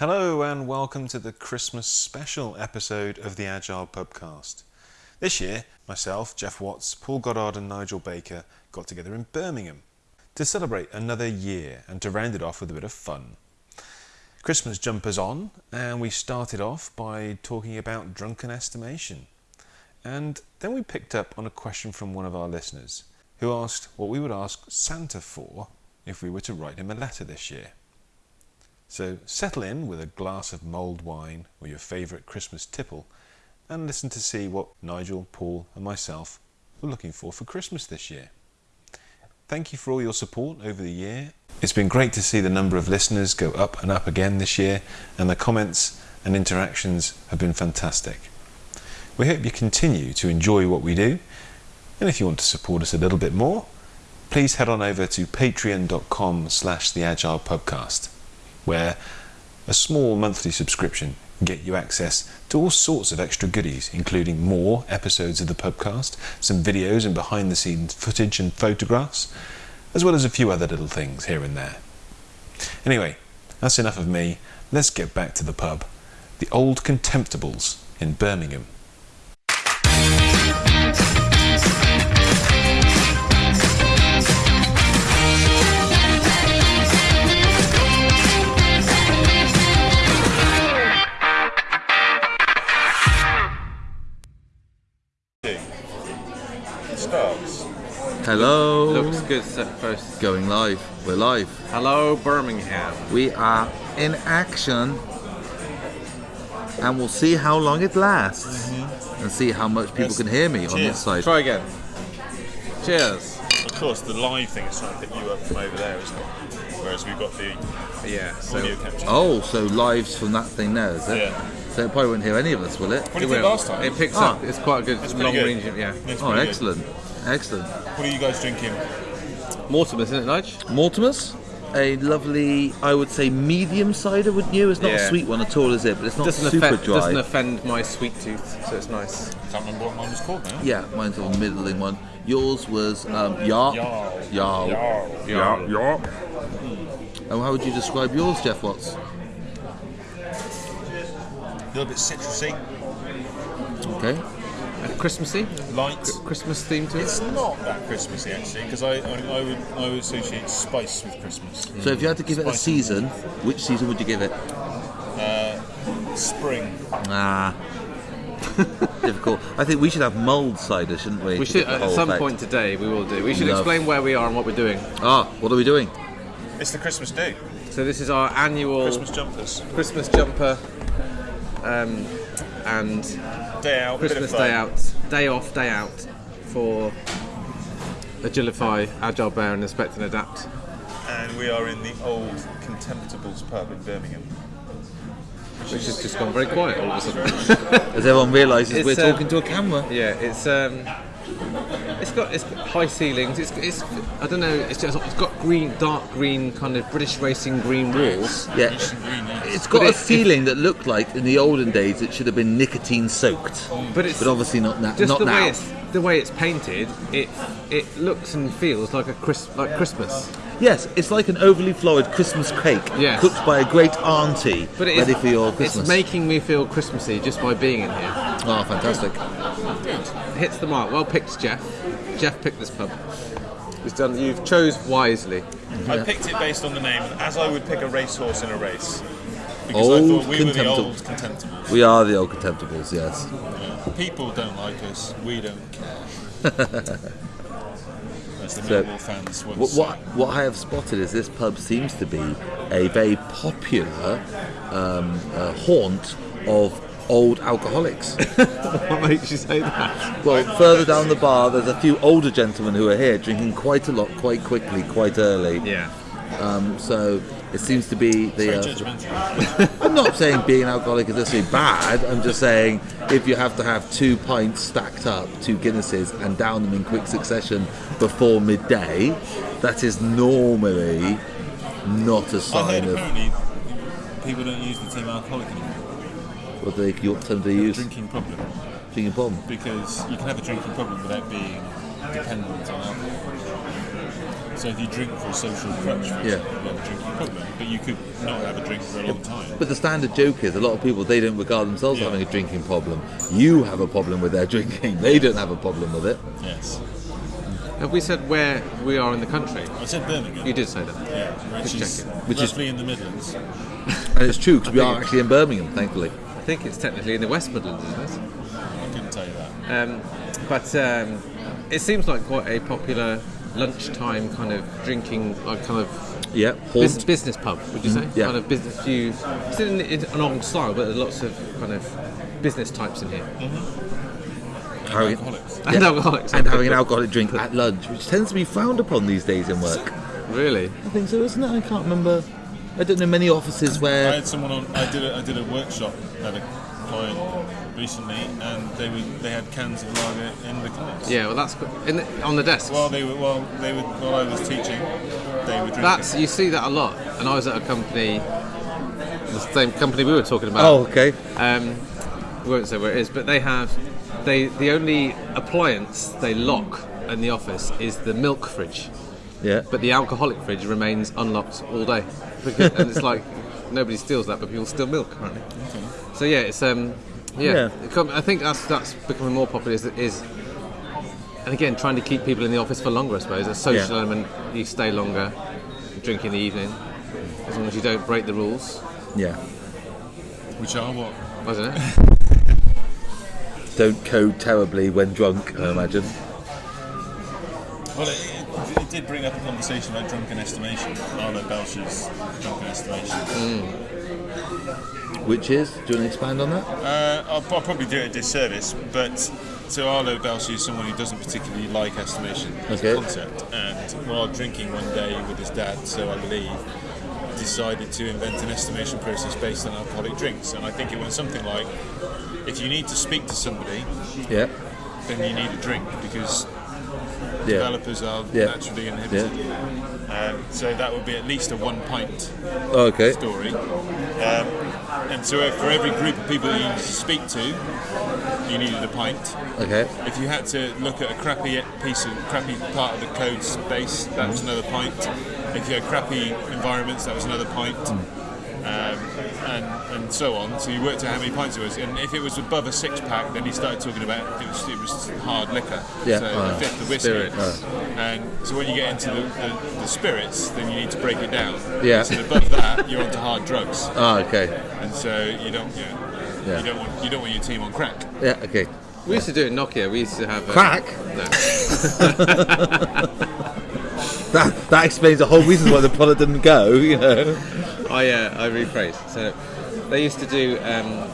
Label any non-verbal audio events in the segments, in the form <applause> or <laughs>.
Hello and welcome to the Christmas special episode of the Agile Pubcast. This year, myself, Geoff Watts, Paul Goddard, and Nigel Baker got together in Birmingham to celebrate another year and to round it off with a bit of fun. Christmas jumpers on, and we started off by talking about drunken estimation. And then we picked up on a question from one of our listeners who asked what we would ask Santa for if we were to write him a letter this year. So settle in with a glass of mulled wine or your favourite Christmas tipple and listen to see what Nigel, Paul, and myself were looking for for Christmas this year. Thank you for all your support over the year. It's been great to see the number of listeners go up and up again this year, and the comments and interactions have been fantastic. We hope you continue to enjoy what we do, and if you want to support us a little bit more, please head on over to patreon.com slash the agile pubcast where a small monthly subscription get you access to all sorts of extra goodies, including more episodes of the pubcast, some videos and behind the scenes footage and photographs, as well as a few other little things here and there. Anyway, that's enough of me. Let's get back to the pub. The Old Contemptibles in Birmingham. Hello. Looks good set first. Going live. We're live. Hello, Birmingham. We are in action. And we'll see how long it lasts. And see how much people Yes. can hear me on this side. Try again. Cheers. Of course, the live thing is trying to pick you up from over there, isn't it? Whereas we've got the Yeah. So audio capture. Oh, so lives from that thing there, is it? Yeah. So it probably won't hear any of us, will it? What did you think last time? It picks Ah. up. It's quite a good It's long good. range. Yeah. It's Oh, excellent. good. Excellent. Excellent. What are you guys drinking? Mortimer, isn't it, Nige? Mortimer's, a lovely, I would say, medium cider, wouldn't you? It's not a sweet one at all, is it? But it's not Doesn't super offend, dry. doesn't offend my sweet tooth, so it's nice. Can't remember what mine was called now. Yeah, mine's a middling one. Yours was um, Yarp. Yarl. Yarl. Yarl. Yarp. And how would you describe yours, Geoff Watts? A little bit citrusy, Okay. And Christmassy? light. Christmas theme to it? It's not that Christmassy actually, because I, I, I would I would associate spice with Christmas. So if you had to give it a season, which season would you give it? Spring. Ah. <laughs> Difficult. I think we should have mulled cider, shouldn't we? We should, at some effect? point today, we will do. We should Love. explain where we are and what we're doing. Ah, what are we doing? It's the Christmas do. So this is our annual Christmas jumpers. Christmas jumper um, and Day out. Christmas day out, day off, day out for Agilify, Agile Bear, and Inspect and Adapt. And we are in the old Contemptibles pub in Birmingham. Which has just gone very quiet all of a sudden. As everyone realises, we're um, talking to a camera. yeah, it's um, it's got it's got high ceilings. It's, it's I don't know. It's just it's got green, dark green, kind of British racing green walls. Yeah. It's got But a it- ceiling that looked like in the olden days it should have been nicotine soaked. But it's But obviously not, na- just not the now. way it's the way it's painted. It it looks and feels like a Chris, like Christmas. Yes, it's like an overly florid Christmas cake Yes. cooked by a great auntie But it is, ready for your Christmas. it's making me feel Christmassy just by being in here. oh, fantastic. hits the mark. Well picked, Geoff. Geoff picked this pub. He's done. You've chose wisely. I picked it based on the name, as I would pick a racehorse in a race. Because I Old thought we were the Contemptible. old Contemptibles. We are the old contemptibles, yes. People don't like us, we don't care. <laughs> The So, fans What, what, what I have spotted is this pub seems to be a very popular um, uh, haunt of old alcoholics. <laughs> what makes you say that? well, further down the bar, there's a few older gentlemen who are here drinking quite a lot, quite quickly, quite early. Yeah. Um, so it seems to be the. Uh. <laughs> I'm not saying being an alcoholic is necessarily bad. I'm just saying if you have to have two pints stacked up, two Guinnesses, and down them in quick succession before midday, that is normally not a sign of people don't use the term alcoholic anymore. what they what term they A use. drinking problem. Drinking problem. Because you can have a drinking problem without being dependent on alcohol. So if you drink for a social crutch, for Yeah. example, you have a drinking problem, but you could not have a drink for a long time. But the standard joke is a lot of people they don't regard themselves as Yeah. having a drinking problem. You have a problem with their <laughs> drinking. They don't have a problem with it. Yes. Have we said where we are in the country? I said Birmingham. You did say that. Yeah, which Just is checking. Which is- roughly in the Midlands. And it's true because we are actually in Birmingham, thankfully. I think it's technically in the West Midlands, isn't it? I couldn't tell you that. Um, but um, it seems like quite a popular lunchtime kind of drinking, like kind of Yeah, bus- business pub. Would you say? Mm-hmm. yeah. Kind of business. You it's in, in an old style, but there's lots of kind of business types in here mm-hmm. Having- Alcoholics. and alcoholics. and having an alcoholic drink at lunch, which tends to be frowned upon these days in work. Really? I think so, isn't it? I can't remember. I don't know many offices where. I had someone on. I did a, I did a workshop at a client recently, and they were they had cans of lager in the class. Yeah. Well, that's in the, on the desk. While they were while they were while I was teaching, they were drinking. That's you see that a lot. And I was at a company, the same company we were talking about. Oh, okay. Um, we won't say where it is, but they have they the only appliance they lock in the office is the milk fridge, Yeah. but the alcoholic fridge remains unlocked all day. Because, <laughs> and it's like nobody steals that, but people steal milk apparently. So yeah, it's um yeah. Yeah. I think that's that's becoming more popular. Is, is and again trying to keep people in the office for longer. I suppose a social Yeah. element. You stay longer, drink in the evening, as long as you don't break the rules. Yeah. which are what? I don't know. Don't code terribly when drunk, I imagine. Well, it, it, it did bring up a conversation about drunken estimation. Arlo Belshee's drunken estimation. Hmm. Which is, do you want to expand on that? Uh, I'll, I'll probably do it a disservice, but so Arlo Belshee is someone who doesn't particularly like estimation as Okay. a concept, and while drinking one day with his dad, so I believe, decided to invent an estimation process based on alcoholic drinks. And I think it went something like, if you need to speak to somebody, Yeah. then you need a drink because Yeah. developers are Yeah. naturally inhibited. Um, so that would be at least a one pint okay. story. Um, and so uh, for every group of people you speak to, you needed a pint. Okay. If you had to look at a crappy piece of crappy part of the code space, that was another pint. If you had crappy environments, that was another pint. Um, and, and so on. So you worked out how many pints it was, and if it was above a six pack, then he started talking about it was, it was hard liquor. Yeah. So Oh. a fifth of whiskey. Spirits. And so when you get into the, the, the spirits, then you need to break it down. Yeah. So above that, you're onto hard drugs, <laughs> Ah, okay. and so you don't you, know, Yeah. you don't want you don't want your team on crack. Yeah, okay. We used to do it in Nokia. We used to have uh, Crack? No. <laughs> <laughs> That, that explains the whole reason why the product didn't go, you know. I uh, I rephrase. So they used to do um,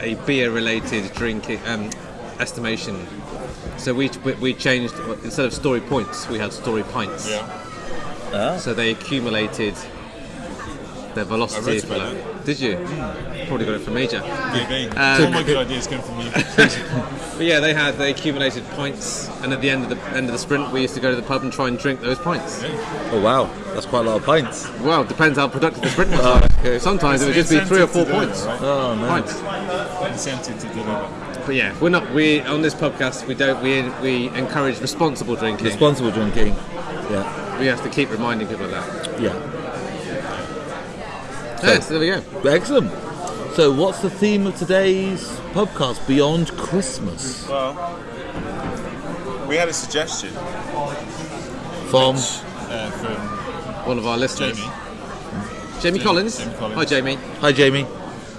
a beer-related drinking um, estimation. So we we changed instead of story points, we had story pints. Yeah. So they accumulated their velocity. I you about like. Did you? Probably got it from Major. Maybe. Um, All my good ideas came from you. <laughs> But <laughs> yeah, they had they accumulated points, and at the end of the end of the sprint, we used to go to the pub and try and drink those pints. Oh, wow. That's quite a lot of pints. Well, depends how productive the sprint was. <laughs> Oh, okay. Sometimes it would just be three or four deliver, points. right? Oh, no. Pints. Incentive to deliver. But yeah, we're not. We on this podcast we don't. We we encourage responsible drinking. Responsible drinking. Yeah. we have to keep reminding people of that. Yeah. Yes, there we go. Excellent. So, what's the theme of today's podcast? Beyond Christmas. Well, we had a suggestion From uh, from One of our listeners, Jamie, Jamie, Collins. Jamie Collins. Hi, Jamie. Hi, Jamie.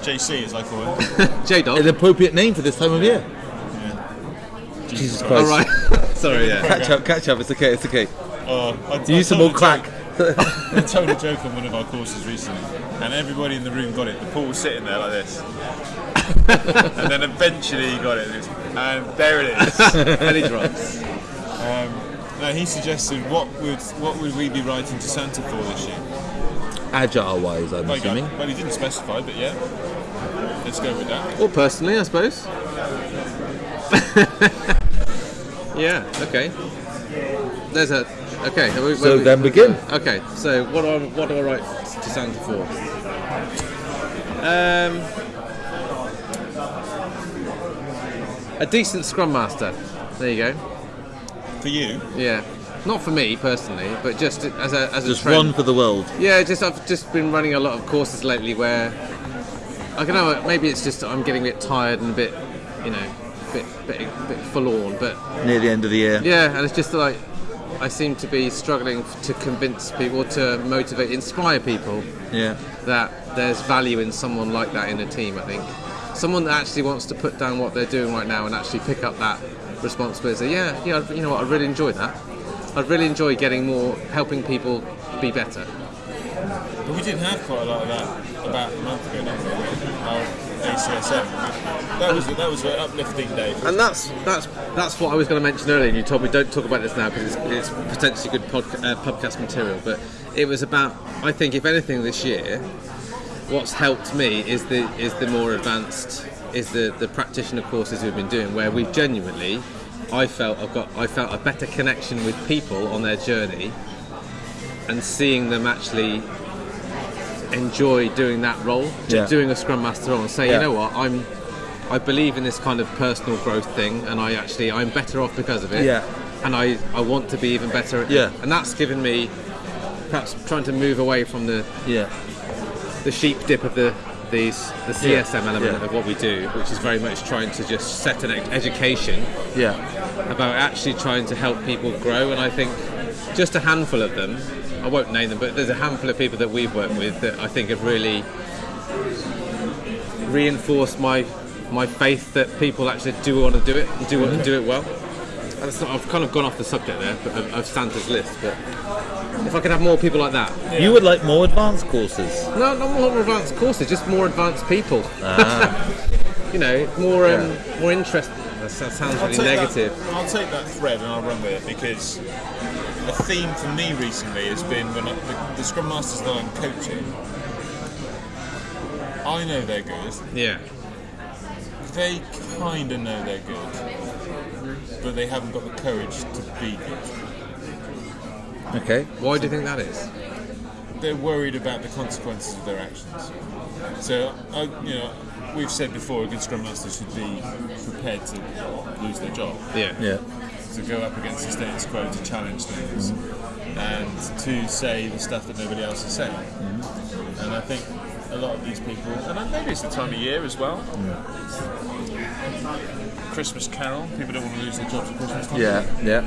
JC as I call him. <laughs> J Dog. An appropriate name for this time of year. Jesus Christ. All right. <laughs> Sorry. Yeah. Catch up, catch up. It's okay. It's okay. Uh, I, Use some more crack. <laughs> I told a joke on one of our courses recently, and everybody in the room got it. The pool was sitting there like this, and then eventually he got it, and there it is. <laughs> Penny drops. Um, no, he suggested what would what would we be writing to Santa for this year? Agile wise, I'm Like, assuming. well, he didn't specify, but yeah, let's go with that. Or personally, I suppose. <laughs> yeah. Okay. There's a. Okay. we- So we- then begin. Okay. So what do I what do I write to Santa for? Um. A decent scrum master. There you go. For you, Yeah. Not for me personally, but just as a as a Just trend. one for the world. Yeah, just I've just been running a lot of courses lately where I don't know. Maybe it's just I'm getting a bit tired and a bit, you know, a bit bit, bit forlorn. But Near the end of the year. yeah, and it's just like I seem to be struggling to convince people, to motivate, inspire people Yeah. that there's value in someone like that in a team. I think someone that actually wants to put down what they're doing right now and actually pick up that responsibility. Yeah, yeah. You know what? I really enjoy that. I really enjoy getting more, helping people be better. But we did have quite a lot of that about a month ago, didn't we? with ACSM. That was that was an uplifting day. And that's that's that's what I was going to mention earlier. And you told me don't talk about this now because it's, it's potentially good podca- uh, podcast material. But it was about. I think if anything this year, what's helped me is the is the more advanced is the the practitioner courses we've been doing where we've genuinely. I felt I've got I felt a better connection with people on their journey, and seeing them actually enjoy doing that role, Yeah. doing a Scrum Master role, and say, Yeah. you know what, I'm I believe in this kind of personal growth thing, and I actually I'm better off because of it. Yeah. And I, I want to be even better. At Yeah. And that's given me perhaps trying to move away from the, Yeah. the sheep dip of the these the CSM element Yeah. of what we do, which is very much trying to just set an education Yeah. about actually trying to help people grow. And I think just a handful of them, I won't name them, but there's a handful of people that we've worked with that I think have really reinforced my my faith that people actually do want to do it and do want to do it well. And it's not, I've kind of gone off the subject there but of, of Santa's list, but if I could have more people like that, You would like more advanced courses. no, not more advanced courses, just more advanced people. <laughs> you know, more um, more interesting. That sounds sounds I'll really negative. That, I'll take that thread and I'll run with it because a theme for me recently has been when I, the, the Scrum Masters that I'm coaching, I know they're good. Yeah. They kind of know they're good, but they haven't got the courage to be good. Okay. Why do you think that is? They're worried about the consequences of their actions. So, I, you know, we've said before, a good Scrum Master should be prepared to lose their job. Yeah. Yeah. To go up against the status quo to challenge things and to say the stuff that nobody else is saying. Mm-hmm. And I think a lot of these people, and maybe it's the time of year as well. Christmas Carol, people don't want to lose their jobs at Christmas time. Yeah. Yeah.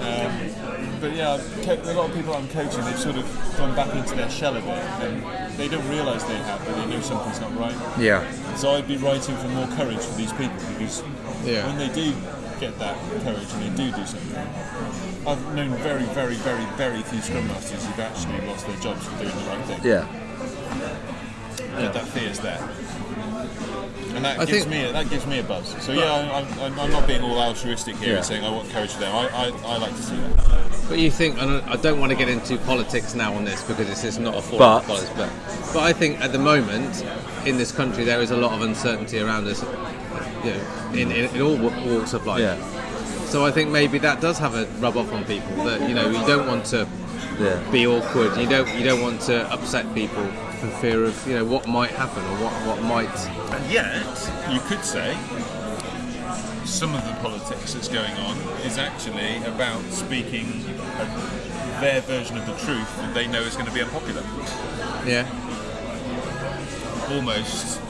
Um, but yeah, a lot of people I'm coaching, they've sort of gone back into their shell a bit, and they don't realise they have, but they know something's not right. Yeah. So I'd be writing for more courage for these people because Yeah. when they do get that courage and they do do something, I've known very, very, very, very few Scrum Masters who've actually lost their jobs for doing the right thing. Yeah. But that fear's there. And that I gives think- me a, that gives me a buzz. So yeah, I, I'm, I'm, I'm not being all altruistic here Yeah. and saying I want courage for them. I, I, I like to see that. But you think, and I don't want to get into politics now on this because this is not a forum But- for politics, but, but I think at the moment in this country there is a lot of uncertainty around us, you know, in, in, in all walks of life. Yeah. So I think maybe that does have a rub off on people that you know you don't want to Yeah. be awkward. You don't you don't want to upset people for fear of you know what might happen or what what might. And yet, you could say some of the politics that's going on is actually about speaking a, their version of the truth that they know is going to be unpopular, Yeah. almost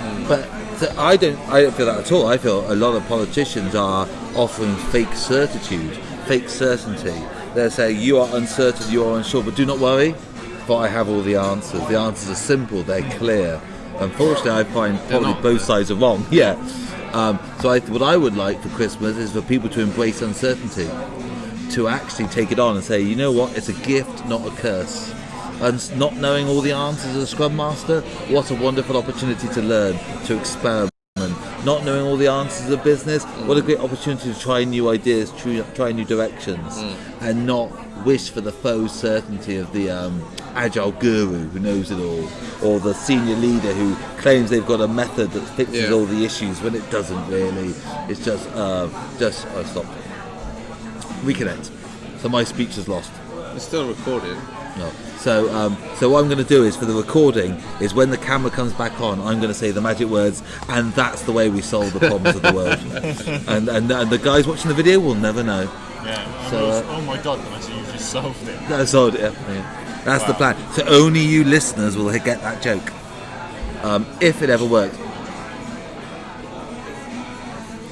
provocative. But th- I don't. I don't feel that at all. I feel a lot of politicians are offering fake certitude, fake certainty. They're saying you are uncertain, you are unsure, but do not worry, for I have all the answers. The answers are simple, they're clear. Unfortunately, I find probably both sides are wrong. <laughs> Yeah. Um, so I, what I would like for Christmas is for people to embrace uncertainty, to actually take it on and say, you know what, it's a gift, not a curse. And not knowing all the answers as a Scrum Master, what a wonderful opportunity to learn, to experiment. Not knowing all the answers of business, what a great opportunity to try new ideas, try, try new directions, and not wish for the faux certainty of the um, agile guru who knows it all, or the senior leader who claims they've got a method that fixes Yeah. all the issues when it doesn't really. It's just, uh, just, oh, stop. Reconnect. So my speech is lost. It's still recorded. No. So, um, so what I'm going to do is for the recording is when the camera comes back on, I'm going to say the magic words, and that's the way we solve the problems of the world. <laughs> And, and and the guys watching the video will never know. Yeah. I So, was- uh, oh my god, I see you've just solved it. That's all. Yeah, yeah. That's the plan. So only you listeners will get that joke, um, if it ever works.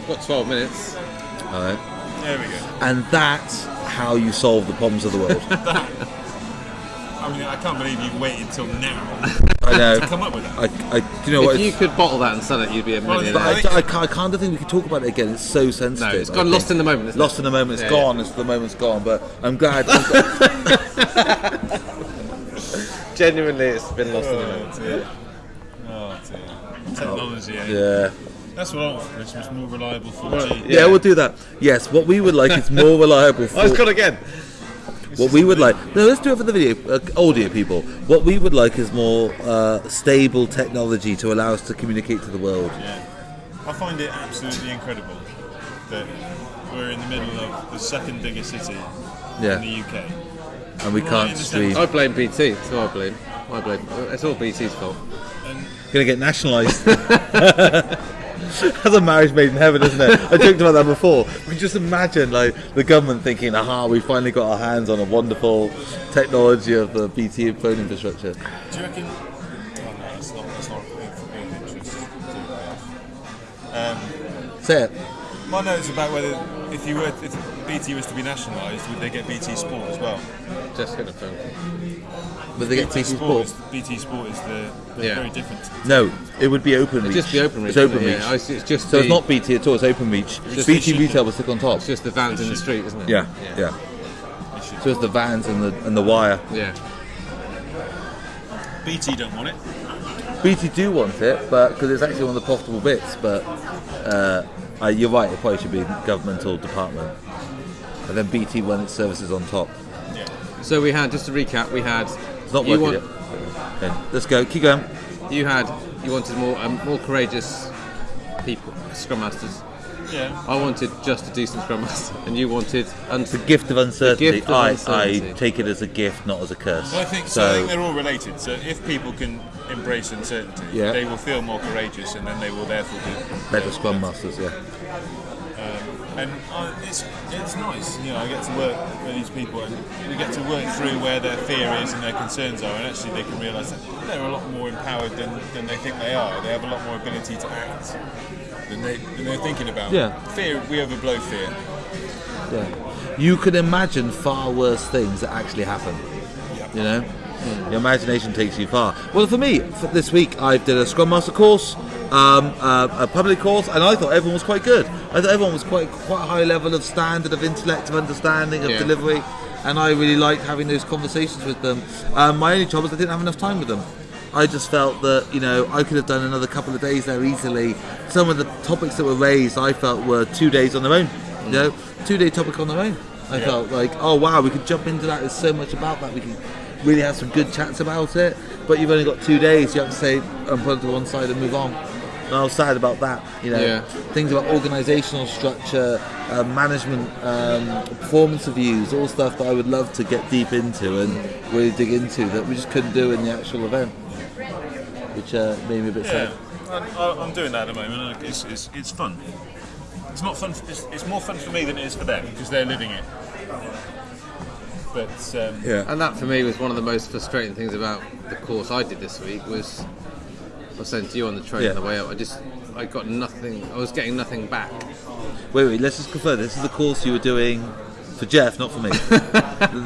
Got 12 minutes. All right. There we go. And that's how you solve the problems of the world. <laughs> <laughs> I mean, I can't believe you waited till now I know. to come up with that. I, I, do you know what? If you It's- could bottle that and sell it, you'd be a Well, millionaire. but I, I think- I, can't, I can't think we could talk about it again. It's so sensitive. No, it's I gone think. lost in the moment. Isn't Lost it? in the moment. It's Yeah, gone. It's the moment's gone. But I'm glad. I'm glad- <laughs> Genuinely, it's been lost in the moment. Oh dear. Oh dear. Technology, eh? yeah. That's what I want for Christmas, more reliable 4G. yeah. we'll do that. Yes, what we would like is more <laughs> reliable. Oh, it's for- gone again. What we would like, no, let's do it for the video, uh, audio people. What we would like is more uh, stable technology to allow us to communicate to the world. Yeah. I find it absolutely incredible that we're in the middle of the second biggest city in the UK. and we Right can't in stream. I blame BT. That's who I blame. I blame. It's all BT's fault. And Gonna get nationalised. <laughs> <laughs> That's a marriage made in heaven, isn't it? I joked about that before. We just imagine like the government thinking, "Aha, we finally got our hands on a wonderful technology of the BT phone infrastructure." do you reckon? Oh no, that's not. That's not of of interest. Um, Say it. my note's about whether if you were if BT was to be nationalised, would they get BT Sport as well? Just gonna phone. But they get BT Sport. is, BT Sport is the they're Yeah. very different. No, it would be open It'd reach. just be Openreach. It's open isn't reach. Yeah, it's, it's just So the, it's not BT at all. It's Openreach. Just BT the- retail will stick on top. It's just the vans in the street, isn't it? Yeah, yeah. They should- So it's the vans and the and the wire. Yeah. BT don't want it. BT do want it, but because it's actually one of the profitable bits. But uh, uh, you're right. It probably should be governmental department, and then BT when its services on top. Yeah. So we had just to recap. We had. It's not you working want- yet. Okay, let's go. Keep going. You had. You wanted more um, more courageous people, scrum masters. Yeah. I wanted just a decent scrum master, and you wanted. Un- The gift of uncertainty. gift of I, uncertainty. I take it as a gift, not as a curse. Well, I think so. I think they're all related. So if people can embrace uncertainty, Yeah. they will feel more courageous, and then they will therefore be better scrum masters, yeah. And uh, it's it's nice, you know. I get to work with these people, and we get to work through where their fear is and their concerns are, and actually they can realise that they're a lot more empowered than, than they think they are. They have a lot more ability to act than they than they're thinking about. Yeah. Fear, we overblow fear. Yeah. You can imagine far worse things that actually happen. Yeah. You know? Your imagination takes you far. Well, for me, for this week, I did a Scrum Master course, um, uh, a public course, and I thought everyone was quite good. I thought everyone was quite quite a high level of standard, of intellect, of understanding, of Yeah. delivery, and I really liked having those conversations with them. Um, my only trouble was I didn't have enough time with them. I just felt that you know I could have done another couple of days there easily. Some of the topics that were raised, I felt were two days on their own. You know, two day topic on their own. I felt like, oh wow, we could jump into that. There's so much about that. We can really have some good chats about it. But you've only got two days. You have to say and put it to one side and move on. And I was sad about that. You know, Yeah. things about organisational structure, uh, management, um, performance reviews, all stuff that I would love to get deep into and really dig into that we just couldn't do in the actual event, which uh, made me a bit Yeah, sad. I- I'm doing that at the moment. It's, it's, it's fun. It's not fun. It's, it's more fun for me than it is for them because they're living it. But um, Yeah. And that for me was one of the most frustrating things about the course I did this week was I was saying to you on the train Yeah. on the way up. I just I got nothing. I was getting nothing back. Wait, wait. Let's just confirm. This is the course you were doing for Geoff, not for me. <laughs>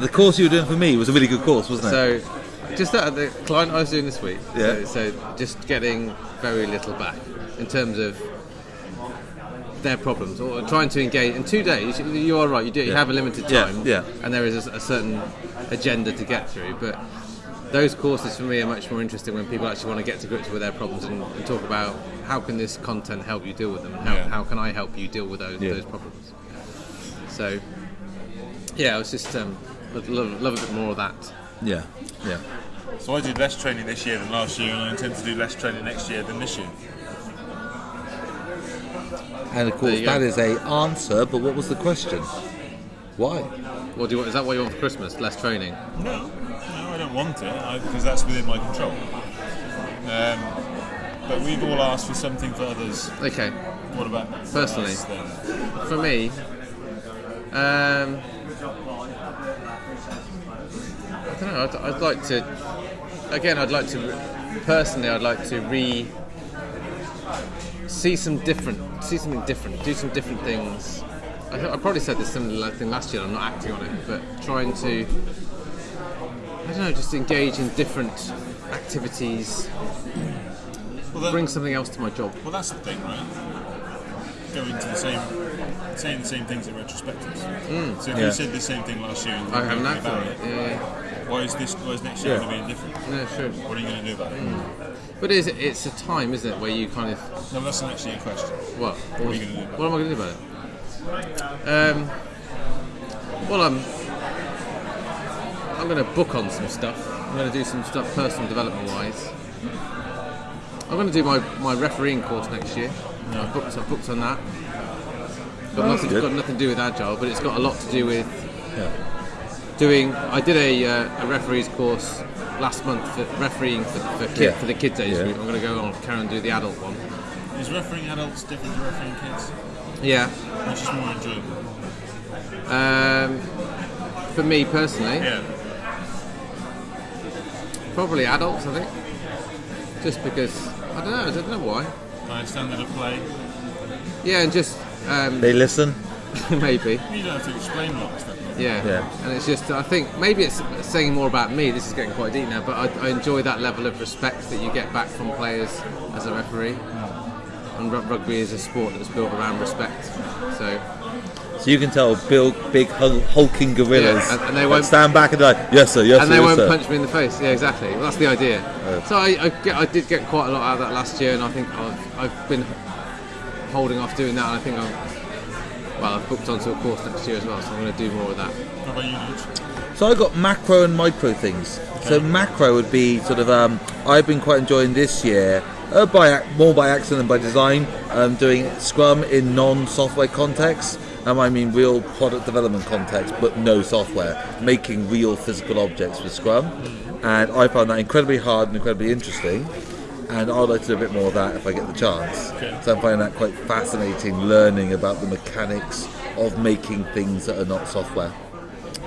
the, course you were doing for me was a really good course, wasn't it? So just that the client I was doing this week. Yeah. So, so just getting very little back in terms of their problems or trying to engage in two days. You are right. You do. You Yeah. have a limited Yeah, time. yeah. And there is a, a certain agenda to get through, but. Those courses for me are much more interesting when people actually want to get to grips with their problems and, and talk about how can this content help you deal with them, and how, Yeah. how can I help you deal with those, Yeah. those problems. So, yeah, I was just um, love, love, love a bit more of that. yeah, yeah. so I did less training this year than last year, and I intend to do less training next year than this year. And of course, There go. that is a answer. But what was the question? Why? What do you want? Is that what you want for Christmas? Less training? No, no, I don't want it because that's within my control. Um, but we've all asked for something for others. Okay. What about Personally. us? For me, Um, I don't know. I'd, I'd like to. Again, I'd like to. Personally, I'd like to re. See some different. See something different. Do some different things. I, I probably said this similar thing last year. I'm not acting on it, but trying to. I don't know. Just engage in different activities. Well, that- Bring something else to my job. Well, that's the thing, right? Go into the same, saying the same things in retrospectives. So if Yeah. you said the same thing last year and. I haven't thinking acted about it. Yeah, yeah. why is this? Why is next year Yeah. going to be different? No, sure. What are you going to do about it? But it is, it's a time, isn't it, where you kind of No, that's not actually a question. what? What are you going to do about What am I going to do about it? Um, well, I'm I'm going to book on some stuff. I'm going to do some stuff personal development wise. I'm going to do my, my refereeing course next year. I've booked I've booked on that. Got nothing, good. got nothing to do with agile, but it's got a lot to do with Yeah. doing. I did a, uh, a referees course last month for refereeing for, for, kid, Yeah. for the kids age Yeah. group. I'm going to go on carry on and do the adult one. Is refereeing adults different to refereeing kids? Yeah. Which is more enjoyable? Um, for me personally, Yeah. Probably adults. I think, just because I don't know. I don't know why. Higher standard of play. Yeah, and just um, They listen. <laughs> maybe. You don't have to explain a lot of stuff. Yeah. Yeah. And it's just, I think maybe it's saying more about me. This is getting quite deep now, but I, I enjoy that level of respect that you get back from players as a referee. And ru- rugby is a sport that's built around respect. So So you can tell big, big hulking gorillas Yeah, and- and they won't- stand back and like, yes sir, yes and sir, and they yes, won't sir. punch me in the face. Yeah, exactly. Well, that's the idea. So I, I, get, I did get quite a lot out of that last year, and I think I've, I've been holding off doing that. And I think I'm well. I've booked onto a course next year as well, so I'm going to do more of that. How about you, Nige? So I got macro and micro things. So macro would be sort of um, I've been quite enjoying this year, uh, by more by accident than by design, um, doing Scrum in non-software contexts. Um, I mean real product development context, but no software, making real physical objects with Scrum, and I found that incredibly hard and incredibly interesting. And I'd like to do a bit more of that if I get the chance. Okay. So I'm finding that quite fascinating, learning about the mechanics of making things that are not software.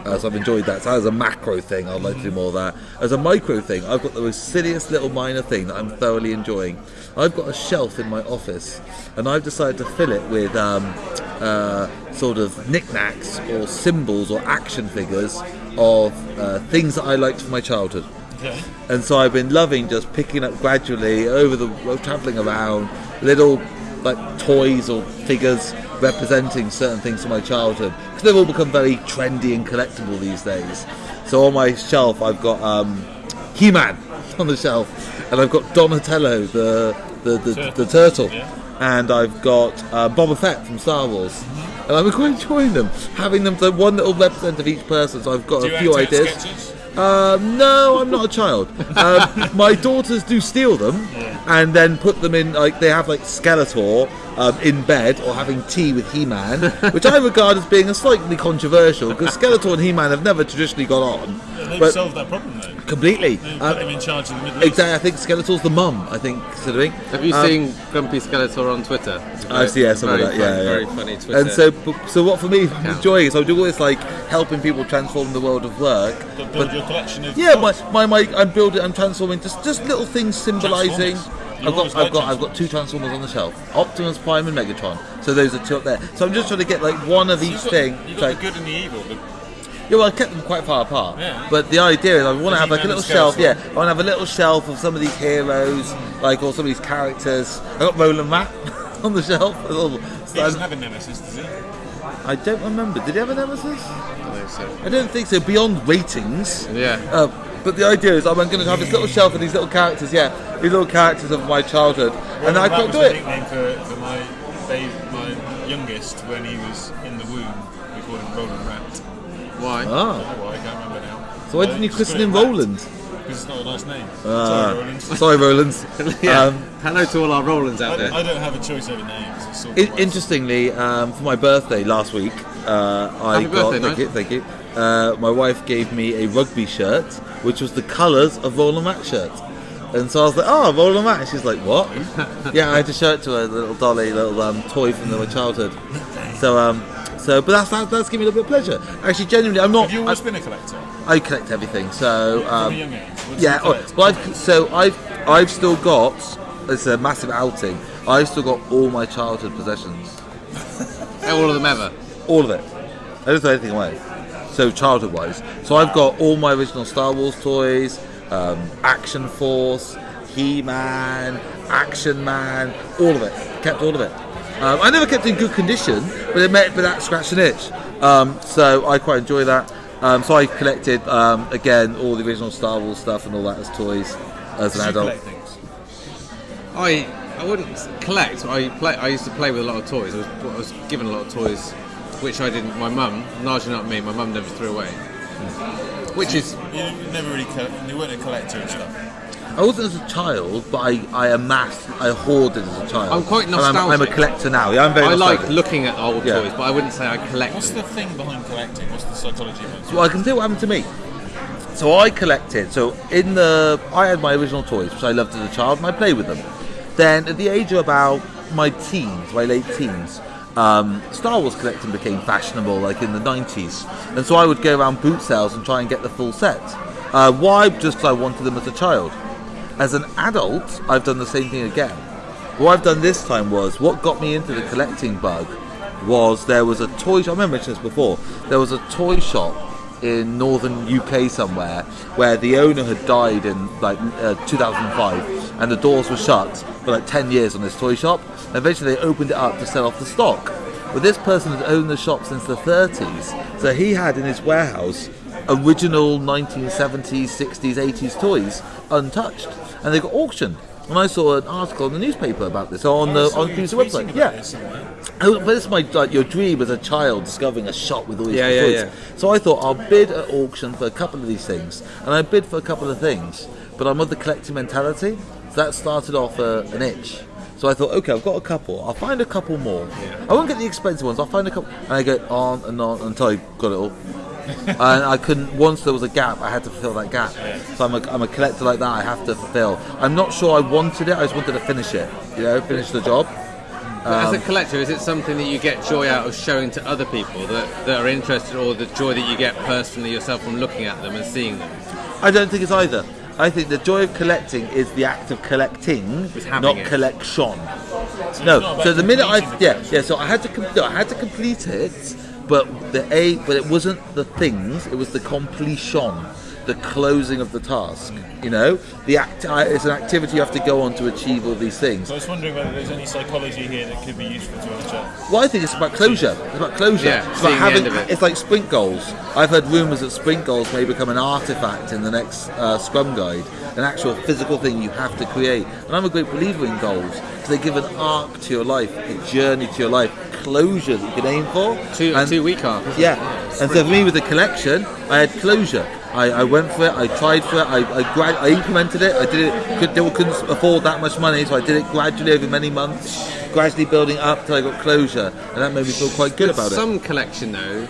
Uh, so I've enjoyed that. So as a macro thing, I'd like to do more of that. As a micro thing, I've got the most silliest little minor thing that I'm thoroughly enjoying. I've got a shelf in my office, and I've decided to fill it with um, uh, sort of knickknacks or symbols or action figures of uh, things that I liked from my childhood. And so I've been loving just picking up gradually over the traveling around little like toys or figures representing certain things from my childhood because they've all become very trendy and collectible these days. So on my shelf I've got um, He-Man <laughs> on the shelf, and I've got Donatello the the, the, Turtle. the turtle, Yeah. and I've got uh, Boba Fett from Star Wars. And I'm quite enjoying them, having them so one little represent of each person. So I've got Do a few ideas. sketches? Um, no, I'm not a child. Um, my daughters do steal them and then put them in like they have like Skeletor um, in bed or having tea with He-Man, which I regard as being a slightly controversial because Skeletor and He-Man have never traditionally got on, They've but solved that problem though. Completely. They've Uh, put them in charge of the Middle East. exactly, I think Skeletor's the mum. I think considering. Have you Um, seen Grumpy Skeletor on Twitter? It's a I see, yeah, some of very that, yeah, fun- yeah. Very funny Twitter. And so, so what for me, I'm Yeah. enjoying it. So I do all this like helping people transform the world of work. Build build your collection of Yeah, my, my, my I'm building, I'm transforming just just little things symbolising. I've got I've got I've got two transformers on the shelf, Optimus Prime and Megatron. So those are two up there. So I'm just trying to get like one of each You've got, thing. You've So- got the good and the evil. The, yeah, well, I kept them quite far apart. Yeah. But the idea is I want to have like a little shelf. Yeah, I want to have a little shelf of some of these heroes, like or some of these characters. I got Roland Rat <laughs> on the shelf. He doesn't have a nemesis, does he? I don't remember. Did he have a nemesis? I think so. I don't think so. Beyond ratings. Yeah. Uh, but the idea is I'm going to have this little shelf of these little characters, yeah, these little characters of my childhood, and I was do it. nickname for, for my babe, my youngest when he was in the womb. We called him Roland. Why? Ah, Oh, well, I can't remember now. so why didn't you christen him Roland? Because it's not a nice name. Ah. Sorry, Roland. <laughs> Sorry, Roland. <laughs> yeah. Um, Hello to all our Rolands I out don't, there. I don't have a choice over names. It's sort of in- worse. interestingly, um, for my birthday last week, uh, I Happy got birthday, thank you, thank you. Uh, my wife gave me a rugby shirt, which was the colours of Roland Matt shirt. And so I was like, "Oh, Roland Matt." And she's like, "What?" <laughs> yeah, I had to show it to her, the little dolly, little um, toy from my childhood. So, um, so So, but that's that, that's giving me a little bit of pleasure. Actually, genuinely, I'm not. Have you always I, been a collector? I collect everything. So, um, young age? Yeah. you oh, well, I've, so I've I've still got. It's a massive outing. I've still got all my childhood possessions. <laughs> All of them ever. All of it. I don't throw anything away. So childhood wise. So I've got all my original Star Wars toys, um, Action Force, He Man, Action Man, all of it. Kept all of it. Um, I never kept in good condition, but it made but that scratched an itch. Um, so I quite enjoy that. Um, so I collected um, again all the original Star Wars stuff and all that as toys as an adult. collect things? I I wouldn't collect. I play. I used to play with a lot of toys. I was, I was given a lot of toys, which I didn't. My mum, largely not me. My mum never threw away. Which is You never really, co- you weren't a collector and stuff. I wasn't as a child, but I, I amassed, I hoarded as a child. I'm quite And I'm, I'm a collector now. Yeah, I'm very I like looking at old Yeah. toys, but I wouldn't say I collect What's them. the thing behind collecting? What's the psychology behind it? So I can tell you what happened to me. So I collected. So in the, I had my original toys, which I loved as a child, and I played with them. Then at the age of about my teens, my late teens, um, Star Wars collecting became fashionable, like in the 90s, and so I would go around boot sales and try and get the full set. Uh, why? Just 'cause I wanted them as a child. As an adult, I've done the same thing again. What I've done this time was what got me into the collecting bug was there was a toy shop. I remember mentioned this before. There was a toy shop in northern UK somewhere where the owner had died in like uh, 2005 and the doors were shut for like 10 years on this toy shop. Eventually they opened it up to sell off the stock. But this person had owned the shop since the 30s, so he had in his warehouse original 1970s, 60s, 80s toys untouched, and they got auctioned. And I saw an article in the newspaper about this on the saw on the you website. Yeah, this somewhere. Oh, but it's my like your dream as a child discovering a shop with all these Yeah, yeah, yeah. So I thought I'll bid at auction for a couple of these things, and I bid for a couple of things. But I'm of the collecting mentality, so that started off uh, an itch. So I thought, okay, I've got a couple. I'll find a couple more. I won't get the expensive ones. I'll find a couple, and I go on and on until I got it all. And I couldn't. Once there was a gap, I had to fulfill that gap. So I'm a, I'm a collector like that. I have to fulfill. I'm not sure I wanted it. I just wanted to finish it. You know, finish the job. But as Um, a collector, is it something that you get joy out of showing to other people that, that are interested, or the joy that you get personally yourself from looking at them and seeing them? I don't think it's either. I think the joy of collecting is the act of collecting, not it. collection. it's No, so the minute I yeah yeah, so I had to com- no, I had to complete it, but the a but it wasn't the things, it was the completion, the closing of the task. You know, the act it's an activity you have to go on to achieve all these things. So I was wondering whether there's any psychology here that could be useful to other chaps. Well, I think it's about closure. It's about closure. Yeah, it's about having. it. It's like sprint goals. I've heard rumours that sprint goals may become an artifact in the next uh, Scrum guide, an actual physical thing you have to create. And I'm a great believer in goals because they give an arc to your life, a journey to your life, closure that you can aim for. Two, And- two week arc. yeah, and so for me with the collection, I had closure. I, I went for it. I tried for it. I I, grad- I implemented it. I did it. Could, they couldn't afford that much money, so I did it gradually over many months, gradually building up till I got closure, and that made me feel quite good about it. Some collection though,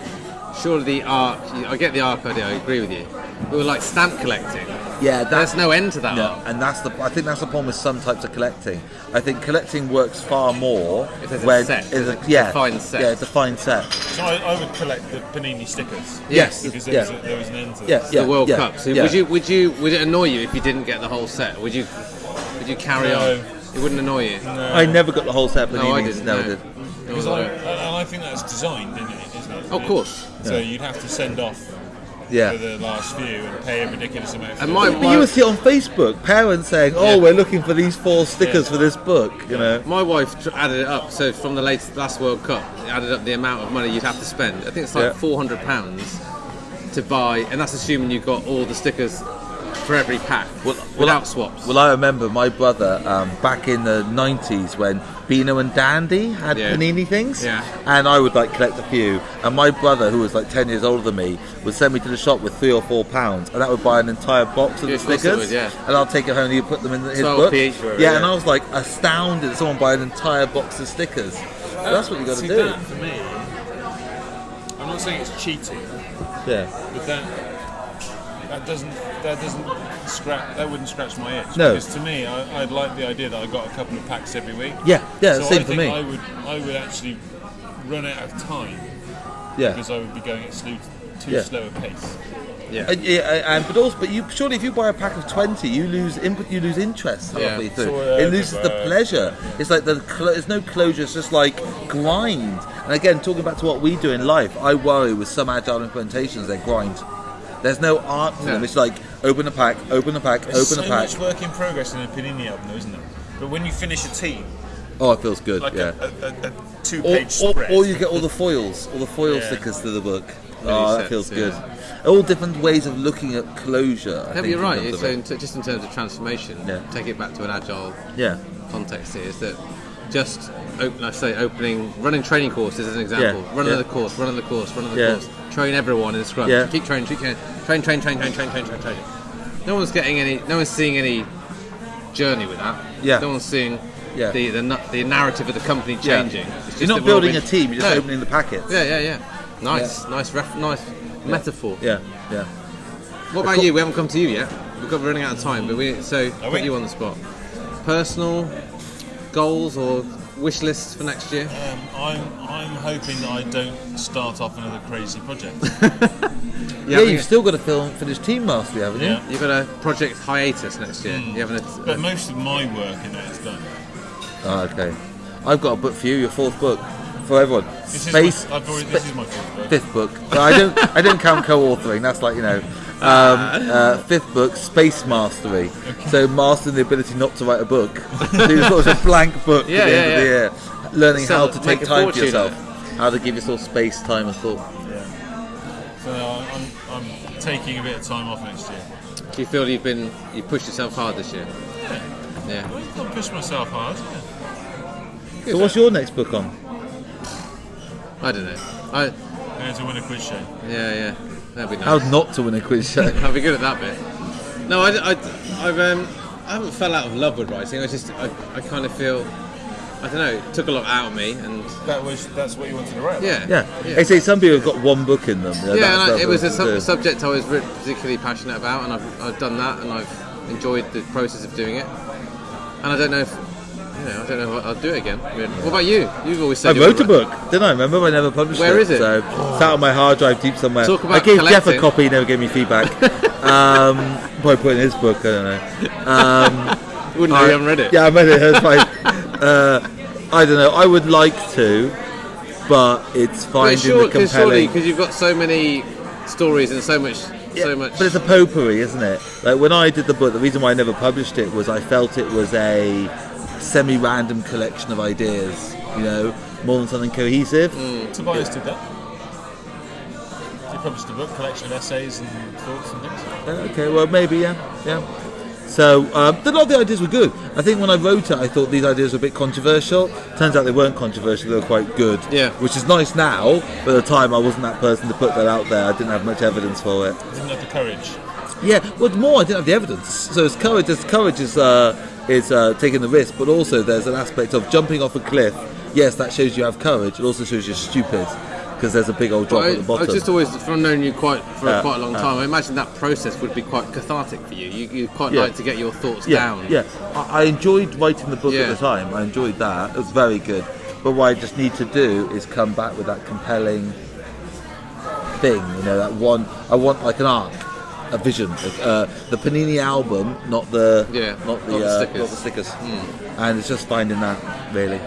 surely the arc. I get the arc idea. I agree with you. But with like stamp collecting, Yeah, there's no end to that no, and that's the. I think that's the problem with some types of collecting. I think collecting works far more If there's a when set, is a, a yeah, defined set. Yeah, defined set. So I, I would collect the Panini stickers. Yes, Because there, yeah. was, a, there was an end to Yeah, this. yeah, the World yeah, Cup. So yeah. would you would you would it annoy you if you didn't get the whole set? Would you would you carry No. on? It wouldn't annoy you. I never got the whole set, but No, I didn't. Never no. did. Nor Because I, I. and I think that's designed, isn't it? Isn't it? Of course. So Yeah. you'd have to send off Yeah. for the last few and pay a ridiculous amount. For And my- But you would see on Facebook, parents saying, "Oh, Yeah. we're looking for these four stickers Yeah. for this book." You know, My wife added it up. So from the latest last World Cup, it added up the amount of money you'd have to spend. I think it's like Yeah. four hundred pounds to buy, and that's assuming you've got all the stickers for every pack without I, swaps. Well, I remember my brother um, back in the '90s when Beano and Dandy had Yeah. panini things, Yeah. and I would like collect a few. And my brother, who was like 10 years older than me, would send me to the shop with three or four pounds, and that would buy an entire box of Yeah, the of course it stickers. would, yeah. And I'll take it home and he'd put them in his 12 book. p each for it, yeah, and I was like astounded that someone buy an entire box of stickers. That's what you got to do. for me, I'm not saying it's cheating, Yeah. but that that doesn't that doesn't scratch that wouldn't scratch my itch. No. Because to me, I, I'd like the idea that I got a couple of packs every week. Yeah, yeah, so same I for me. I would I would actually run out of time Yeah. because I would be going at slow, too Yeah. slow a pace. Yeah. And, yeah, and but also, but you surely if you buy a pack of twenty, you lose input, you lose interest Yeah. halfway through. So, uh, it loses the pleasure. It's like the cl- there's no closure. It's just like grind. And again, talking back to what we do in life, I worry with some agile implementations they grind. There's no art to them. It's like open a pack, open a pack, There's open so a pack. much work in progress in a Panini album, though, isn't there? But when you finish a team, Oh, it feels good. like yeah. a, a, a, a or, two-page or, spread, or you get all the foils, all the foil <laughs> Yeah. stickers to the book. oh, that sets, feels yeah. good. All different ways of looking at closure. I Yeah, think, you're right. terms so it. in t- just in terms of transformation, Yeah. take it back to an agile yeah. context here is that just open, I say opening, running training courses as an example. Yeah, Run yeah. another course, run another course, run another Yeah. course. Train everyone in Scrum. Yeah. Keep training, keep training, train, train, train, train, train, train, train, train. No one's getting any. No one's seeing any journey with that. Yeah. No one's seeing Yeah. the, the the narrative of the company Yeah. changing. It's You're not that we're building a team. You're just No. opening the packets. Yeah, yeah, yeah. Nice, nice, ref, nice metaphor. Yeah. Yeah. What about you? We haven't come to you yet. We've got we're running out of time, but we so put we? you on the spot. Personal goals or wish lists for next year? Um, I'm I'm hoping that I don't start off another crazy project. <laughs> Yeah, you've still got to film, finish Team Mastery, haven't you? Yeah. You've got a project hiatus next year. Hmm. You haven't. but most of my work in that is done. Oh, okay. I've got a book for you, your fourth book for everyone. This Space. is my, I've already, spa- this is my fourth book. fifth book. So I don't. I don't count co-authoring. That's like you know. Um, uh, fifth book, Space Mastery. So mastering the ability not to write a book. so you've got a blank book <laughs> Yeah, at the yeah, end of the year, learning Sell how to take time for yourself, how to give yourself space, time, and thought. Yeah. So I'm, I'm taking a bit of time off next year. Do you feel you've been you pushed yourself hard this year? Yeah. yeah. I've got to myself hard. So what's your next book on? I don't know. I Going to win a quiz show. yeah yeah. That'd be nice. How not to win a quiz show? <laughs> I'll be good at that bit. No, I, I, I've, um, I haven't fell out of love with writing. I just, I, I kind of feel, I don't know, it took a lot out of me, and That was that's what you wanted to write. yeah, Yeah. yeah. They say some people have got one book in them. Yeah, that's and I, it was a sub- subject I was re- particularly passionate about, and I've, I've done that, and I've enjoyed the process of doing it. And I don't know if, I don't know I'll do it again. I mean, what about you? You've always said I wrote a book, didn't I? Remember, I never published Where it. is it? So it's out on my hard drive deep somewhere. Talk about I gave Geoff a copy, he never gave me feedback. um, <laughs> probably put in his book. I don't know. Um, <laughs> wouldn't know you haven't read it. yeah, I read it. That's fine. uh, I don't know. I would like to, but it's But finding sure, the compelling. because you've got so many stories and so much, Yeah, so much. But it's a potpourri, isn't it? Like when I did the book, the reason why I never published it was I felt it was a semi-random collection of ideas. You know, more than something cohesive. Tobias did that. He published a book, collection of essays and thoughts and things. Uh, okay, well maybe yeah, yeah. So um, a lot of the ideas were good. I think when I wrote it, I thought these ideas were a bit controversial. Turns out they weren't controversial; they were quite good. Yeah. which is nice now. But at the time, I wasn't that person to put that out there. I didn't have much evidence for it. Didn't have the courage. Yeah, well, more I didn't have the evidence. So it's courage. It's courage is uh, is uh, taking the risk, but also there's an aspect of jumping off a cliff. Yes, that shows you have courage. It also shows you're stupid because there's a big old drop I, at the bottom. I've just always, from knowing you quite for Uh, quite a long uh. time, I imagine that process would be quite cathartic for you. You, you quite Yeah. like to get your thoughts yeah, down. Yeah, I, I enjoyed writing the book Yeah. at the time. I enjoyed that. It was very good. But what I just need to do is come back with that compelling thing. You know, that one. I want like an arc, a vision. Uh, the Panini album, not the Yeah, not the, not the uh, stickers. Hmm. not the stickers. And it's just finding that really.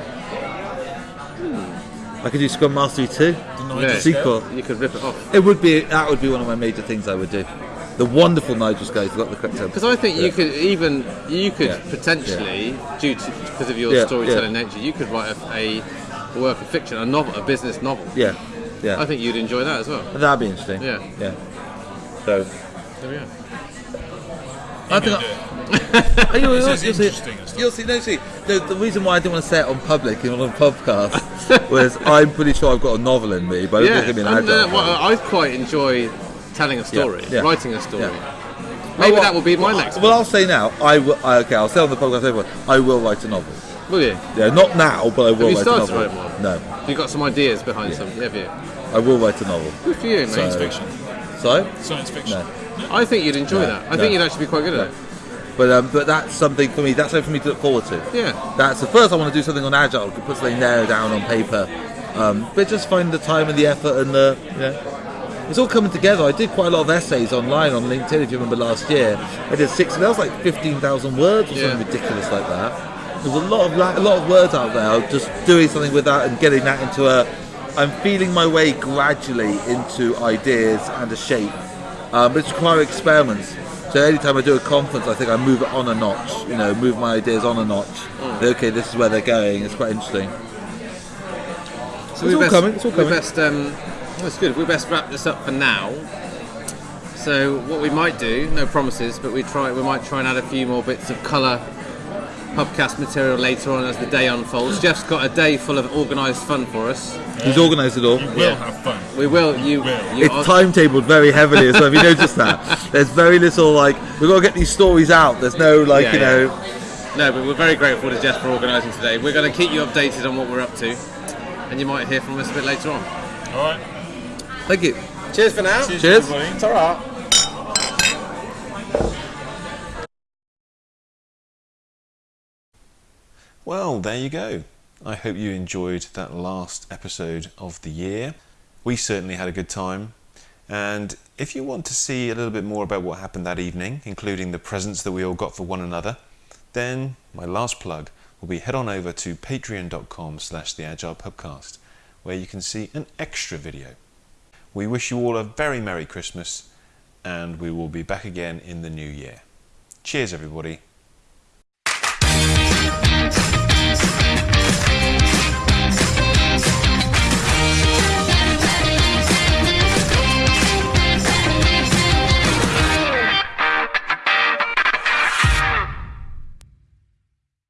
I could do Scrum Mastery too. Didn't Yeah. Sequel. You could rip it off. It would be that would be one of my major things I would do. The wonderful Nigel Scales got the correct term. Because I think you could even you could Yeah. potentially, due to because of your Yeah, storytelling yeah. nature, you could write a, a work of fiction, a novel, a business novel. Yeah, yeah. I think you'd enjoy that as well. That'd be interesting. Yeah. Yeah. So. There we are. I think. I'll <laughs> do it. I, you'll, This you'll is see, interesting stuff. you'll see. No, see. The, the reason why I didn't want to say it on public and on a podcast <laughs> was I'm pretty sure I've got a novel in me, but I don't Yeah, think I'm an and, uh, well, I quite enjoy telling a story, yeah. writing a story. Yeah. Maybe well, that will be my well, next. Well, I'll say now. I will. I- Okay, I'll say on the podcast. Everyone, I will write a novel. Will you? Yeah, not now, but I will you write started a to novel. write one? No, Have you got some ideas behind something? Have you? I will write a novel. Good for you, mate. So- Fiction. Sorry. Science fiction. No. I think you'd enjoy that. I think you'd actually be quite good at it. But um, but that's something for me. That's something for me to look forward to. Yeah. That's the first. I want to do something on agile. Put something there down on paper, Um, but just find the time and the effort and the yeah. it's all coming together. I did quite a lot of essays online on LinkedIn. If you remember last year, I did six. That was like fifteen thousand words or Yeah. something ridiculous like that. There's a lot of la- a lot of words out there. Just doing something with that and getting that into a. I'm feeling my way gradually into ideas and a shape. Um, but it's require experiments. So anytime I do a conference, I think I move it on a notch. You know, move my ideas on a notch. Okay, this is where they're going. It's quite interesting. So It's we all best, coming, it's all we coming. best, um, that's good. We best wrap this up for now. So what we might do, no promises, but we try. We might try and add a few more bits of colour podcast material later on as the day unfolds. Geoff's got a day full of organised fun for us. He's organised it all. You will Yeah. have fun. We will. You. will. you It's timetabled very heavily, so have you noticed that? There's very little like we've got to get these stories out. There's no like Yeah, you yeah. know. No, but we're very grateful to Geoff for organising today. We're going to keep you updated on what we're up to, and you might hear from us a bit later on. All right. Thank you. Cheers for now. Cheers. everybody. It's all right. Well, there you go. I hope you enjoyed that last episode of the year. We certainly had a good time. And if you want to see a little bit more about what happened that evening, including the presents that we all got for one another, then my last plug will be head on over to patreon.com slash the agile pubcast where you can see an extra video. We wish you all a very Merry Christmas and we will be back again in the new year. Cheers everybody.